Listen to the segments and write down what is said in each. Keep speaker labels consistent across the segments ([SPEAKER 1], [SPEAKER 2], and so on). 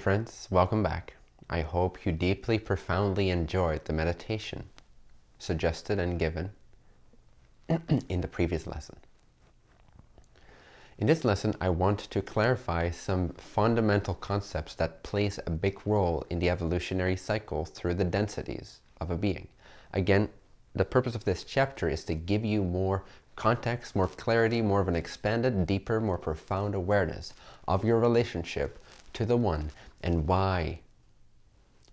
[SPEAKER 1] friends, welcome back. I hope you deeply, profoundly enjoyed the meditation suggested and given in the previous lesson. In this lesson, I want to clarify some fundamental concepts that plays a big role in the evolutionary cycle through the densities of a being. Again, the purpose of this chapter is to give you more context, more clarity, more of an expanded, deeper, more profound awareness of your relationship to the One and why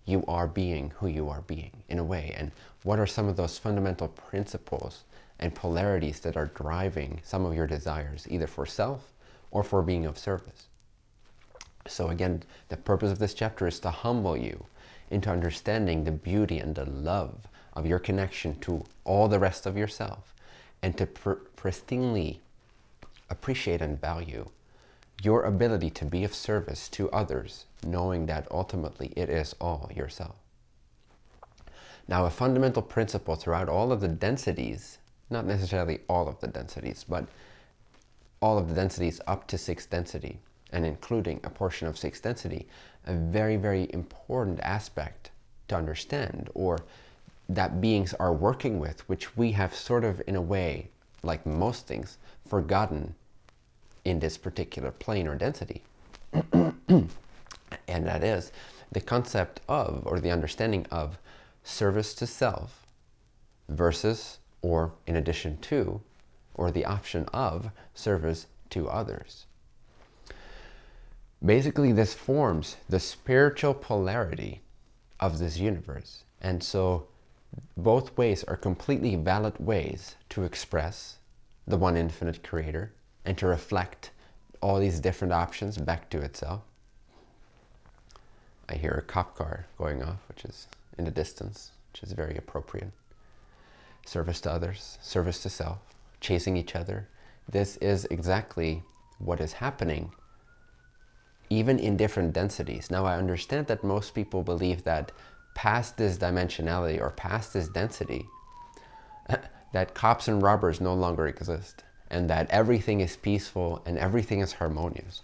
[SPEAKER 1] you are being who you are being in a way and what are some of those fundamental principles and polarities that are driving some of your desires, either for self or for being of service. So again, the purpose of this chapter is to humble you into understanding the beauty and the love of your connection to all the rest of yourself and to pr pristinely appreciate and value your ability to be of service to others, knowing that ultimately it is all yourself. Now, a fundamental principle throughout all of the densities not necessarily all of the densities, but all of the densities up to sixth density and including a portion of sixth density, a very, very important aspect to understand or that beings are working with, which we have sort of in a way, like most things, forgotten in this particular plane or density. and that is the concept of, or the understanding of, service to self versus or in addition to, or the option of service to others. Basically, this forms the spiritual polarity of this universe. And so both ways are completely valid ways to express the one infinite creator and to reflect all these different options back to itself. I hear a cop car going off, which is in the distance, which is very appropriate service to others, service to self, chasing each other. This is exactly what is happening even in different densities. Now I understand that most people believe that past this dimensionality or past this density, that cops and robbers no longer exist and that everything is peaceful and everything is harmonious.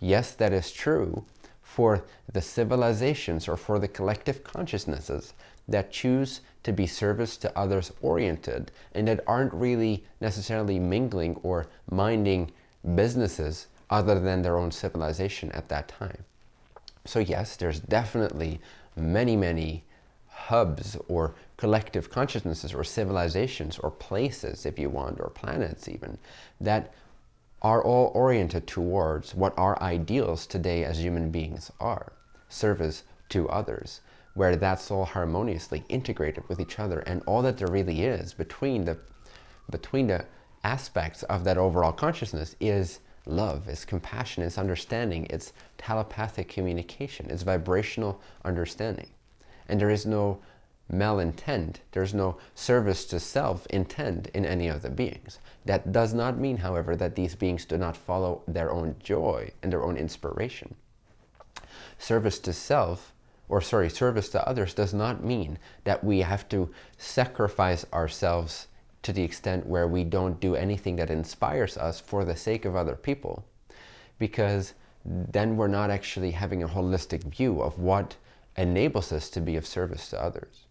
[SPEAKER 1] Yes, that is true for the civilizations or for the collective consciousnesses that choose to be service to others oriented and that aren't really necessarily mingling or minding businesses other than their own civilization at that time. So yes, there's definitely many, many hubs or collective consciousnesses or civilizations or places, if you want, or planets even, that are all oriented towards what our ideals today as human beings are. Service to others where that's all harmoniously integrated with each other and all that there really is between the between the aspects of that overall consciousness is love, is compassion, is understanding, it's telepathic communication, it's vibrational understanding. And there is no malintent, there's no service to self intent in any of the beings. That does not mean, however, that these beings do not follow their own joy and their own inspiration. Service to self or sorry, service to others does not mean that we have to sacrifice ourselves to the extent where we don't do anything that inspires us for the sake of other people. Because then we're not actually having a holistic view of what enables us to be of service to others.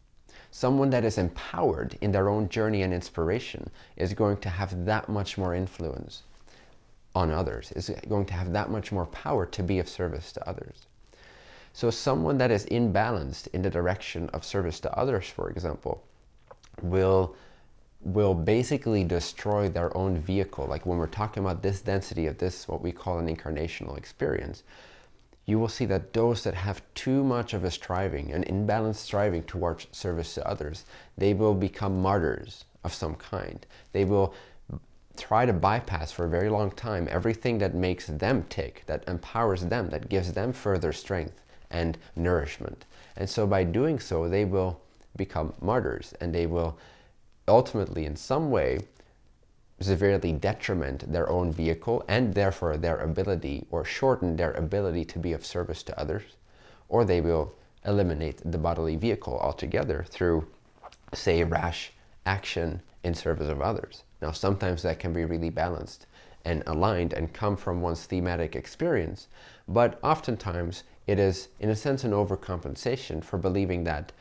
[SPEAKER 1] Someone that is empowered in their own journey and inspiration is going to have that much more influence on others, is going to have that much more power to be of service to others. So someone that is imbalanced in the direction of service to others, for example, will will basically destroy their own vehicle. Like when we're talking about this density of this, what we call an incarnational experience, you will see that those that have too much of a striving, an imbalanced striving towards service to others, they will become martyrs of some kind. They will try to bypass for a very long time everything that makes them tick, that empowers them, that gives them further strength and nourishment. And so by doing so, they will become martyrs and they will ultimately in some way severely detriment their own vehicle and therefore their ability or shorten their ability to be of service to others or they will eliminate the bodily vehicle altogether through say rash action in service of others. Now sometimes that can be really balanced and aligned and come from one's thematic experience but oftentimes it is, in a sense, an overcompensation for believing that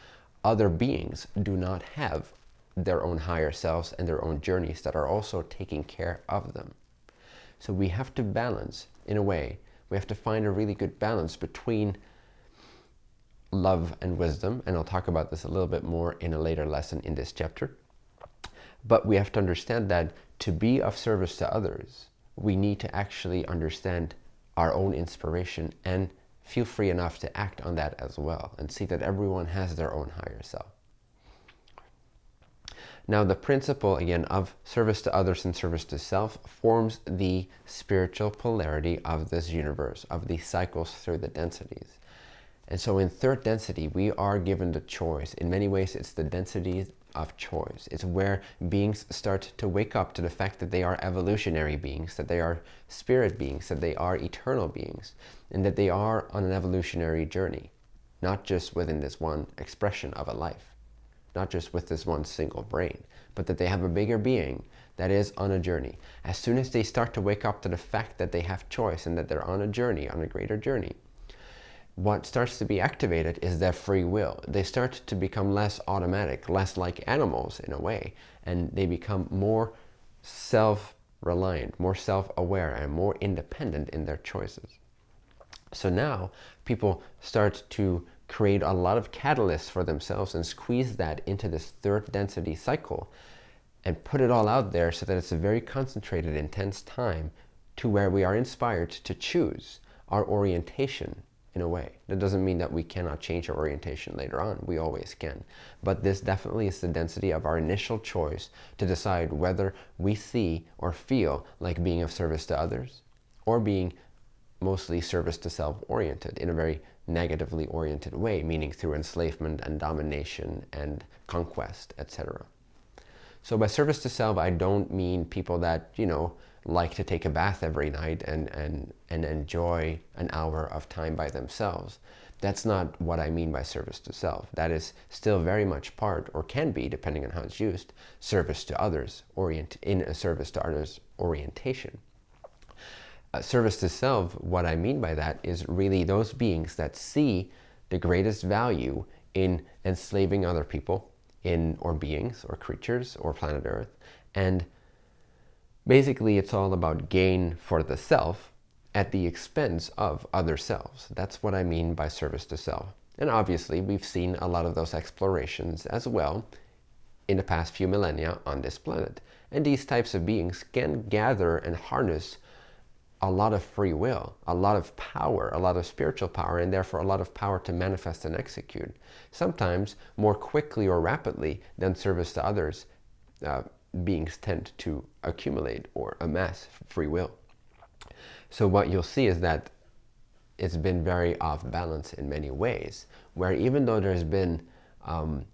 [SPEAKER 1] other beings do not have their own higher selves and their own journeys that are also taking care of them. So we have to balance, in a way, we have to find a really good balance between love and wisdom, and I'll talk about this a little bit more in a later lesson in this chapter. But we have to understand that to be of service to others, we need to actually understand our own inspiration and feel free enough to act on that as well and see that everyone has their own higher self. Now the principle, again, of service to others and service to self forms the spiritual polarity of this universe, of the cycles through the densities. And so in third density, we are given the choice. In many ways, it's the density of choice. It's where beings start to wake up to the fact that they are evolutionary beings, that they are spirit beings, that they are eternal beings, and that they are on an evolutionary journey, not just within this one expression of a life, not just with this one single brain, but that they have a bigger being that is on a journey. As soon as they start to wake up to the fact that they have choice and that they're on a journey, on a greater journey, what starts to be activated is their free will. They start to become less automatic, less like animals in a way, and they become more self-reliant, more self-aware, and more independent in their choices. So now people start to create a lot of catalysts for themselves and squeeze that into this third density cycle and put it all out there so that it's a very concentrated, intense time to where we are inspired to choose our orientation in a way. That doesn't mean that we cannot change our orientation later on. We always can. But this definitely is the density of our initial choice to decide whether we see or feel like being of service to others or being mostly service to self oriented in a very negatively oriented way, meaning through enslavement and domination and conquest, etc. So by service to self, I don't mean people that, you know, like to take a bath every night and, and, and enjoy an hour of time by themselves. That's not what I mean by service to self. That is still very much part, or can be, depending on how it's used, service to others, orient in a service to others orientation. Uh, service to self, what I mean by that is really those beings that see the greatest value in enslaving other people, in or beings, or creatures, or planet Earth, and Basically, it's all about gain for the self at the expense of other selves. That's what I mean by service to self. And obviously, we've seen a lot of those explorations as well in the past few millennia on this planet. And these types of beings can gather and harness a lot of free will, a lot of power, a lot of spiritual power, and therefore a lot of power to manifest and execute. Sometimes more quickly or rapidly than service to others uh, beings tend to accumulate or amass free will. So what you'll see is that it's been very off balance in many ways, where even though there's been, um,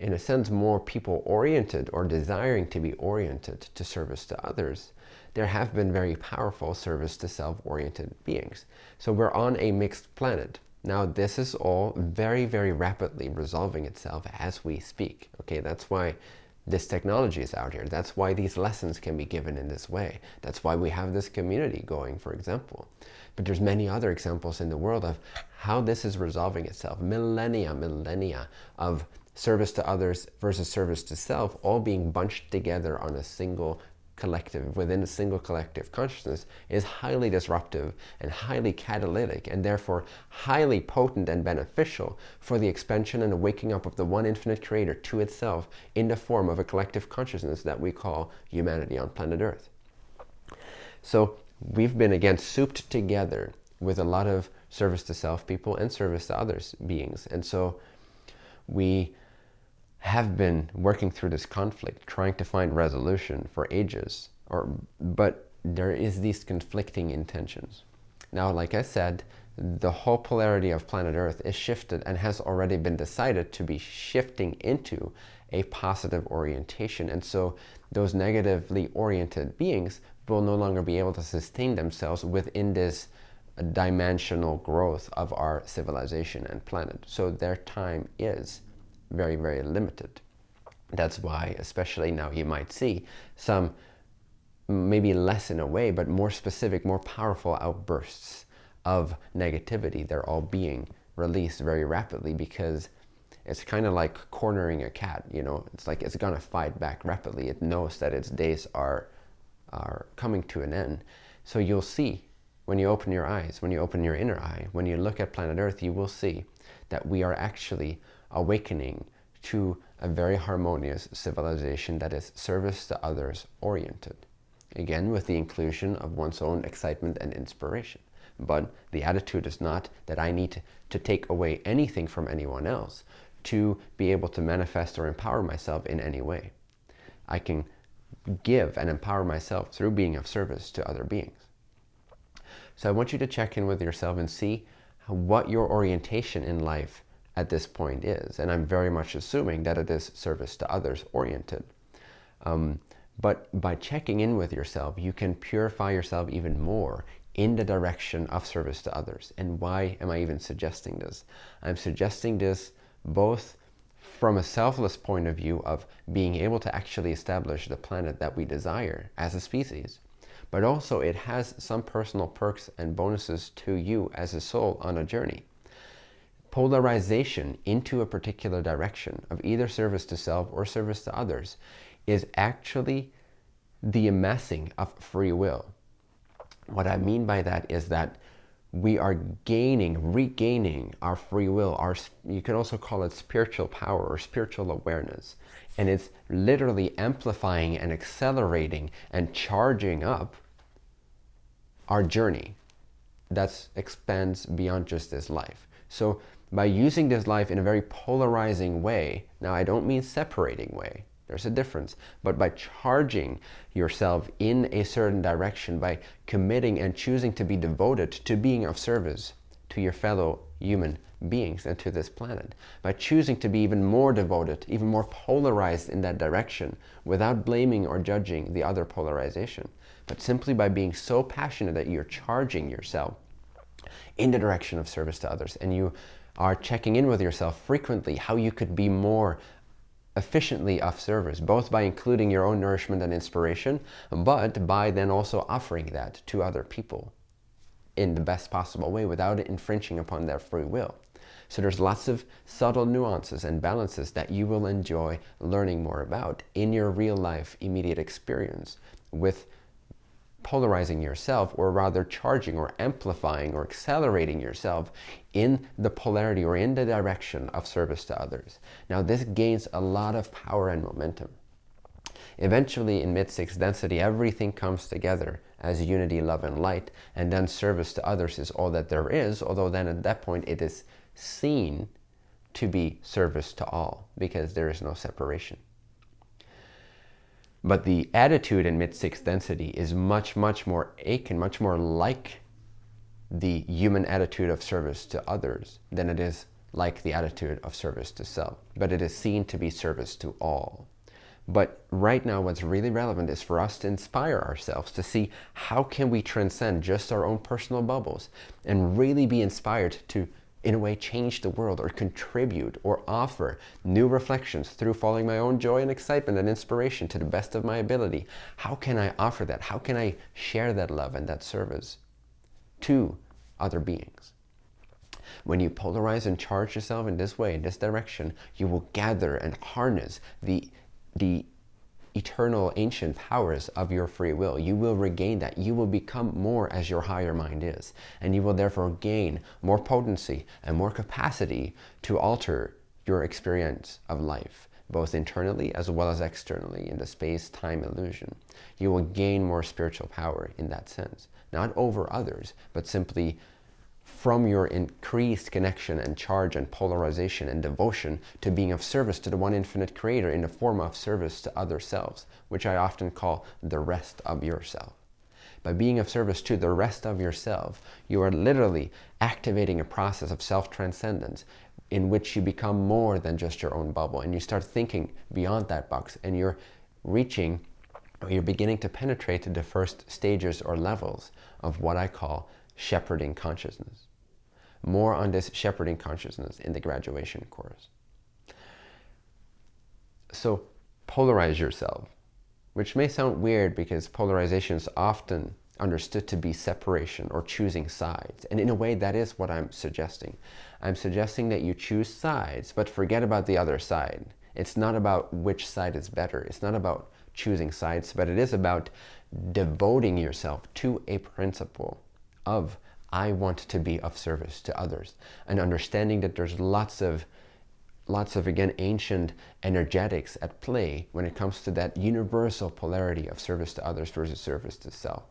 [SPEAKER 1] in a sense, more people oriented or desiring to be oriented to service to others, there have been very powerful service to self-oriented beings. So we're on a mixed planet. Now this is all very, very rapidly resolving itself as we speak. Okay, that's why this technology is out here. That's why these lessons can be given in this way. That's why we have this community going, for example. But there's many other examples in the world of how this is resolving itself. Millennia, millennia of service to others versus service to self, all being bunched together on a single collective, within a single collective consciousness is highly disruptive and highly catalytic and therefore highly potent and beneficial for the expansion and waking up of the one infinite creator to itself in the form of a collective consciousness that we call humanity on planet Earth. So we've been again souped together with a lot of service to self people and service to others beings. And so we have been working through this conflict, trying to find resolution for ages, or but there is these conflicting intentions. Now, like I said, the whole polarity of planet Earth is shifted and has already been decided to be shifting into a positive orientation. And so those negatively oriented beings will no longer be able to sustain themselves within this dimensional growth of our civilization and planet. So their time is very, very limited. That's why, especially now, you might see some maybe less in a way, but more specific, more powerful outbursts of negativity, they're all being released very rapidly because it's kind of like cornering a cat, you know, it's like it's gonna fight back rapidly. It knows that its days are, are coming to an end. So you'll see when you open your eyes, when you open your inner eye, when you look at planet Earth, you will see that we are actually awakening to a very harmonious civilization that is service to others oriented. Again, with the inclusion of one's own excitement and inspiration. But the attitude is not that I need to, take away anything from anyone else to be able to manifest or empower myself in any way. I can give and empower myself through being of service to other beings. So I want you to check in with yourself and see what your orientation in life at this point is. And I'm very much assuming that it is service to others oriented. Um, but by checking in with yourself, you can purify yourself even more in the direction of service to others. And why am I even suggesting this? I'm suggesting this both from a selfless point of view of being able to actually establish the planet that we desire as a species, but also it has some personal perks and bonuses to you as a soul on a journey. Polarization into a particular direction of either service to self or service to others is actually the amassing of free will. What I mean by that is that we are gaining, regaining our free will. Our, you can also call it spiritual power or spiritual awareness. And it's literally amplifying and accelerating and charging up our journey that expands beyond just this life. So by using this life in a very polarizing way, now I don't mean separating way, there's a difference. But by charging yourself in a certain direction, by committing and choosing to be devoted to being of service to your fellow human beings and to this planet, by choosing to be even more devoted, even more polarized in that direction, without blaming or judging the other polarization, but simply by being so passionate that you're charging yourself in the direction of service to others and you are checking in with yourself frequently how you could be more efficiently of service, both by including your own nourishment and inspiration, but by then also offering that to other people in the best possible way without infringing upon their free will. So there's lots of subtle nuances and balances that you will enjoy learning more about in your real life immediate experience with polarizing yourself or rather charging or amplifying or accelerating yourself in the polarity or in the direction of service to others. Now this gains a lot of power and momentum. Eventually in mid-sixth density everything comes together as unity, love and light and then service to others is all that there is although then at that point it is seen to be service to all because there is no separation. But the attitude in mid-sixth density is much, much more akin, much more like the human attitude of service to others than it is like the attitude of service to self. But it is seen to be service to all. But right now what's really relevant is for us to inspire ourselves to see how can we transcend just our own personal bubbles and really be inspired to in a way change the world or contribute or offer new reflections through following my own joy and excitement and inspiration to the best of my ability. How can I offer that? How can I share that love and that service to other beings? When you polarize and charge yourself in this way, in this direction, you will gather and harness the, the eternal ancient powers of your free will. You will regain that. You will become more as your higher mind is. And you will therefore gain more potency and more capacity to alter your experience of life, both internally as well as externally in the space-time illusion. You will gain more spiritual power in that sense. Not over others, but simply from your increased connection and charge and polarization and devotion to being of service to the one infinite creator in the form of service to other selves, which I often call the rest of yourself. By being of service to the rest of yourself, you are literally activating a process of self-transcendence in which you become more than just your own bubble and you start thinking beyond that box and you're reaching or you're beginning to penetrate to the first stages or levels of what I call shepherding consciousness. More on this shepherding consciousness in the graduation course. So polarize yourself, which may sound weird because polarization is often understood to be separation or choosing sides. And in a way, that is what I'm suggesting. I'm suggesting that you choose sides, but forget about the other side. It's not about which side is better. It's not about choosing sides, but it is about devoting yourself to a principle of I want to be of service to others and understanding that there's lots of lots of again ancient energetics at play when it comes to that universal polarity of service to others versus service to self.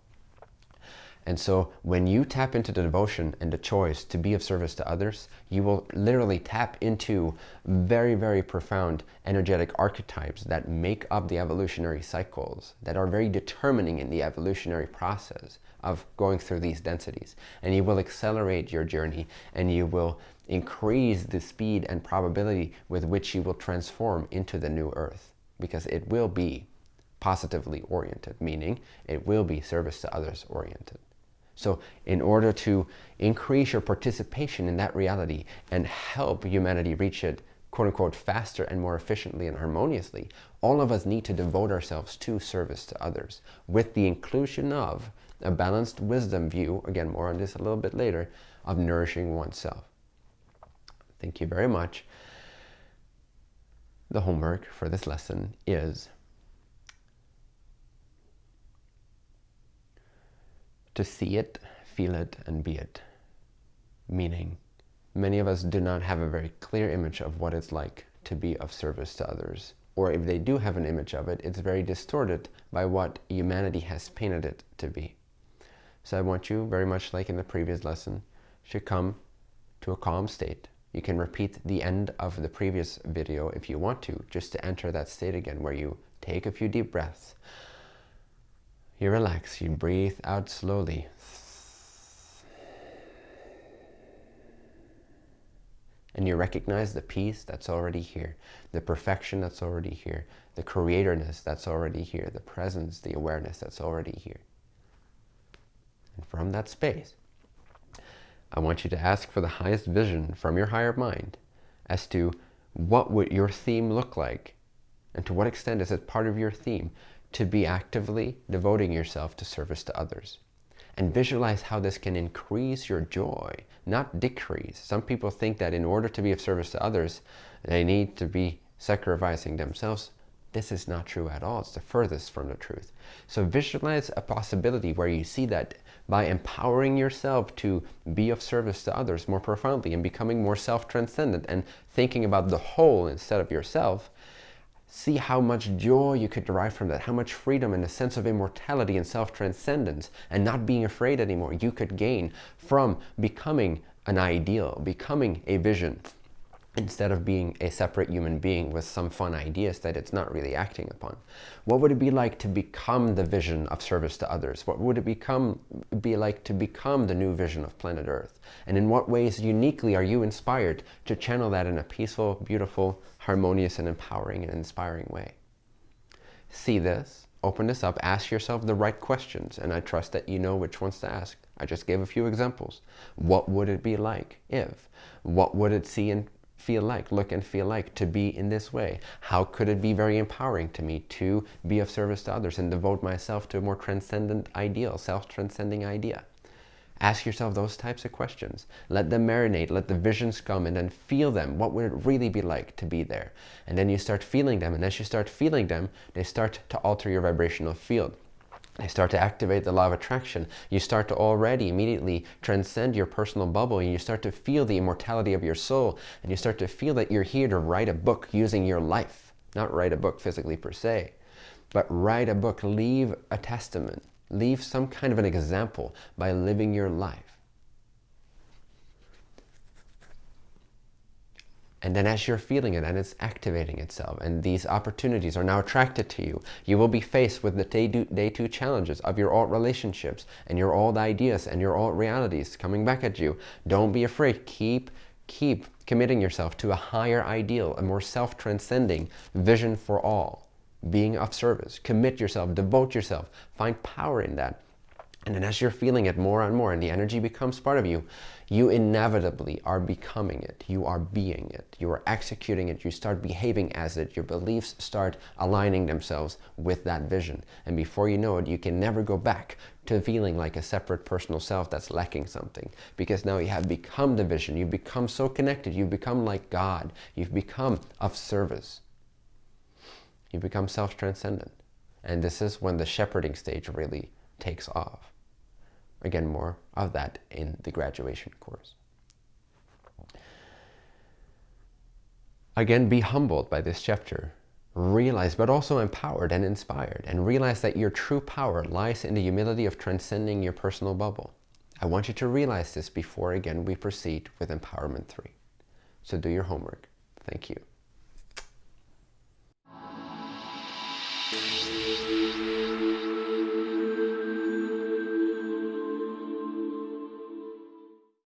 [SPEAKER 1] And so when you tap into the devotion and the choice to be of service to others, you will literally tap into very, very profound energetic archetypes that make up the evolutionary cycles, that are very determining in the evolutionary process of going through these densities. And you will accelerate your journey and you will increase the speed and probability with which you will transform into the new earth because it will be positively oriented, meaning it will be service to others oriented. So in order to increase your participation in that reality and help humanity reach it quote unquote faster and more efficiently and harmoniously, all of us need to devote ourselves to service to others with the inclusion of a balanced wisdom view, again more on this a little bit later, of nourishing oneself. Thank you very much. The homework for this lesson is to see it, feel it, and be it. Meaning, many of us do not have a very clear image of what it's like to be of service to others. Or if they do have an image of it, it's very distorted by what humanity has painted it to be. So I want you, very much like in the previous lesson, to come to a calm state. You can repeat the end of the previous video if you want to, just to enter that state again where you take a few deep breaths, you relax, you breathe out slowly. And you recognize the peace that's already here, the perfection that's already here, the creatorness that's already here, the presence, the awareness that's already here. And from that space, I want you to ask for the highest vision from your higher mind as to what would your theme look like and to what extent is it part of your theme to be actively devoting yourself to service to others. And visualize how this can increase your joy, not decrease. Some people think that in order to be of service to others, they need to be sacrificing themselves. This is not true at all. It's the furthest from the truth. So visualize a possibility where you see that by empowering yourself to be of service to others more profoundly and becoming more self-transcendent and thinking about the whole instead of yourself, see how much joy you could derive from that, how much freedom and a sense of immortality and self-transcendence and not being afraid anymore you could gain from becoming an ideal, becoming a vision, instead of being a separate human being with some fun ideas that it's not really acting upon. What would it be like to become the vision of service to others? What would it become be like to become the new vision of planet Earth? And in what ways uniquely are you inspired to channel that in a peaceful, beautiful, harmonious and empowering and inspiring way? See this, open this up, ask yourself the right questions, and I trust that you know which ones to ask. I just gave a few examples. What would it be like if? What would it see and feel like, look and feel like to be in this way? How could it be very empowering to me to be of service to others and devote myself to a more transcendent ideal, self-transcending idea? Ask yourself those types of questions. Let them marinate, let the visions come and then feel them. What would it really be like to be there? And then you start feeling them. And as you start feeling them, they start to alter your vibrational field. They start to activate the law of attraction. You start to already immediately transcend your personal bubble and you start to feel the immortality of your soul and you start to feel that you're here to write a book using your life. Not write a book physically per se, but write a book, leave a testament, leave some kind of an example by living your life. And then as you're feeling it and it's activating itself and these opportunities are now attracted to you, you will be faced with the day, day two challenges of your old relationships and your old ideas and your old realities coming back at you. Don't be afraid. Keep, keep committing yourself to a higher ideal, a more self-transcending vision for all, being of service. Commit yourself, devote yourself, find power in that And then as you're feeling it more and more and the energy becomes part of you, you inevitably are becoming it. You are being it. You are executing it. You start behaving as it. Your beliefs start aligning themselves with that vision. And before you know it, you can never go back to feeling like a separate personal self that's lacking something. Because now you have become the vision. You've become so connected. You've become like God. You've become of service. You become self-transcendent. And this is when the shepherding stage really takes off. Again, more of that in the graduation course. Again, be humbled by this chapter. Realize, but also empowered and inspired. And realize that your true power lies in the humility of transcending your personal bubble. I want you to realize this before, again, we proceed with Empowerment 3. So do your homework. Thank you.